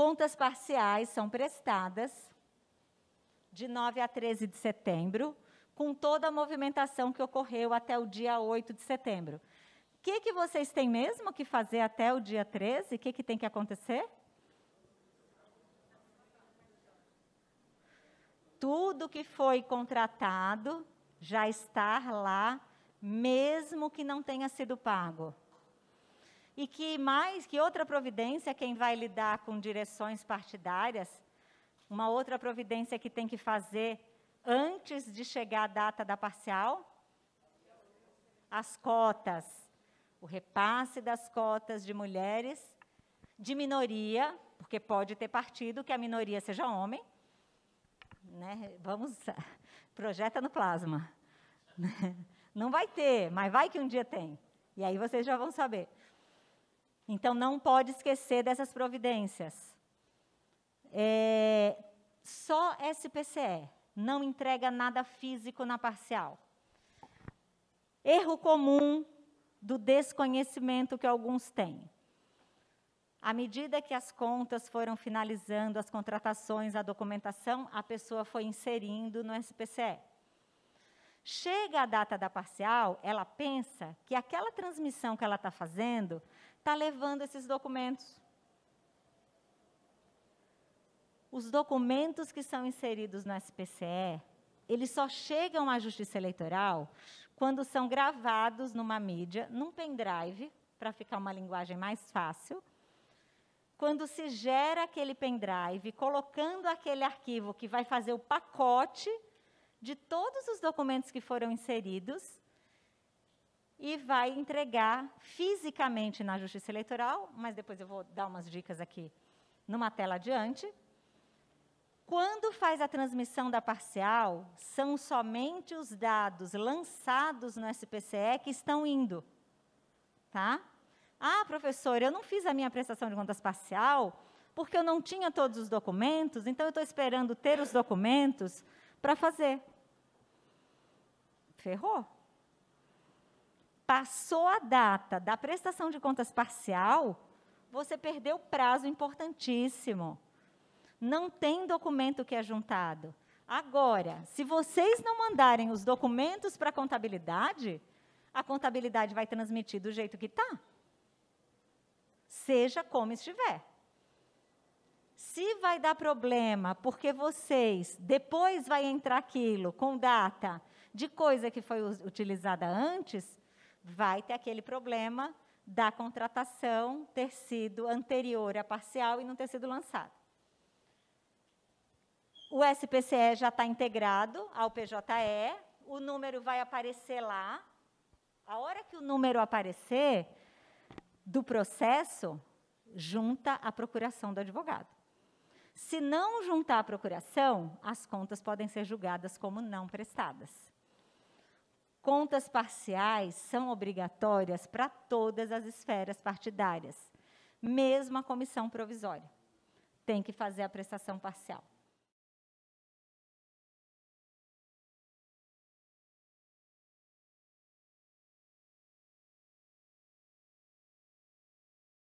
Contas parciais são prestadas de 9 a 13 de setembro, com toda a movimentação que ocorreu até o dia 8 de setembro. O que, que vocês têm mesmo que fazer até o dia 13? O que, que tem que acontecer? Tudo que foi contratado já está lá, mesmo que não tenha sido pago. E que mais, que outra providência, quem vai lidar com direções partidárias, uma outra providência que tem que fazer antes de chegar a data da parcial? As cotas. O repasse das cotas de mulheres, de minoria, porque pode ter partido que a minoria seja homem. Né? Vamos, projeta no plasma. Não vai ter, mas vai que um dia tem. E aí vocês já vão saber. Então, não pode esquecer dessas providências. É, só SPCE não entrega nada físico na parcial. Erro comum do desconhecimento que alguns têm. À medida que as contas foram finalizando, as contratações, a documentação, a pessoa foi inserindo no SPCE. Chega a data da parcial, ela pensa que aquela transmissão que ela está fazendo está levando esses documentos. Os documentos que são inseridos no SPCE, eles só chegam à Justiça Eleitoral quando são gravados numa mídia, num pendrive, para ficar uma linguagem mais fácil, quando se gera aquele pendrive, colocando aquele arquivo que vai fazer o pacote de todos os documentos que foram inseridos e vai entregar fisicamente na Justiça Eleitoral, mas depois eu vou dar umas dicas aqui numa tela adiante. Quando faz a transmissão da parcial, são somente os dados lançados no SPCE que estão indo. Tá? Ah, professor, eu não fiz a minha prestação de contas parcial porque eu não tinha todos os documentos, então eu estou esperando ter os documentos para fazer. Ferrou. Passou a data da prestação de contas parcial, você perdeu prazo importantíssimo. Não tem documento que é juntado. Agora, se vocês não mandarem os documentos para a contabilidade, a contabilidade vai transmitir do jeito que está. Seja como estiver. Se vai dar problema, porque vocês, depois vai entrar aquilo com data de coisa que foi utilizada antes, vai ter aquele problema da contratação ter sido anterior à parcial e não ter sido lançado. O SPCE já está integrado ao PJE, o número vai aparecer lá. A hora que o número aparecer do processo, junta a procuração do advogado. Se não juntar a procuração, as contas podem ser julgadas como não prestadas. Contas parciais são obrigatórias para todas as esferas partidárias, mesmo a comissão provisória. Tem que fazer a prestação parcial.